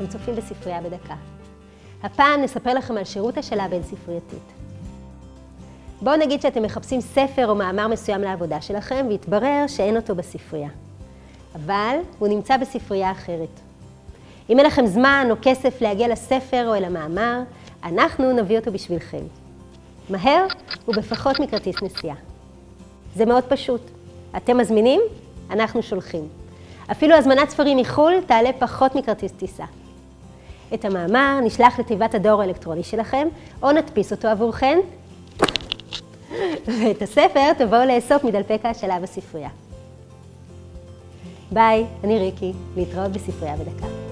נוספים בספרייה בדקה. הפעם נספר לכם על שירות השאלה בין-ספרייתית. בואו נגיד שאתם מחפשים ספר או מאמר מסוים לעבודה שלכם, והתברר שאין אותו בספרייה. אבל הוא נמצא בספרייה אחרת. אם אין לכם זמן או כסף להגיע לספר או אל המאמר, אנחנו נביא אותו בשבילכם. מהר ובפחות מכרטיס נסיעה. זה מאוד פשוט. אתם מזמינים, אנחנו שולחים. אפילו הזמנת ספרים מחו"ל תעלה פחות מכרטיס טיסה. את המאמר נשלח לתיבת הדואר האלקטרוני שלכם, או נדפיס אותו עבורכם, ואת הספר תבואו לאסוף מדלפק ההשאלה בספרייה. ביי, אני ריקי, להתראות בספרייה בדקה.